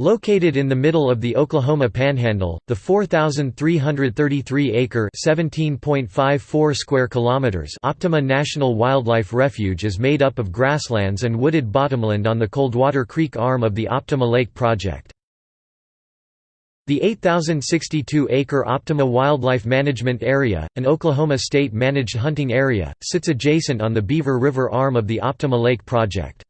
Located in the middle of the Oklahoma Panhandle, the 4,333-acre (17.54 square kilometers) Optima National Wildlife Refuge is made up of grasslands and wooded bottomland on the Coldwater Creek arm of the Optima Lake Project. The 8,062-acre Optima Wildlife Management Area, an Oklahoma state-managed hunting area, sits adjacent on the Beaver River arm of the Optima Lake Project.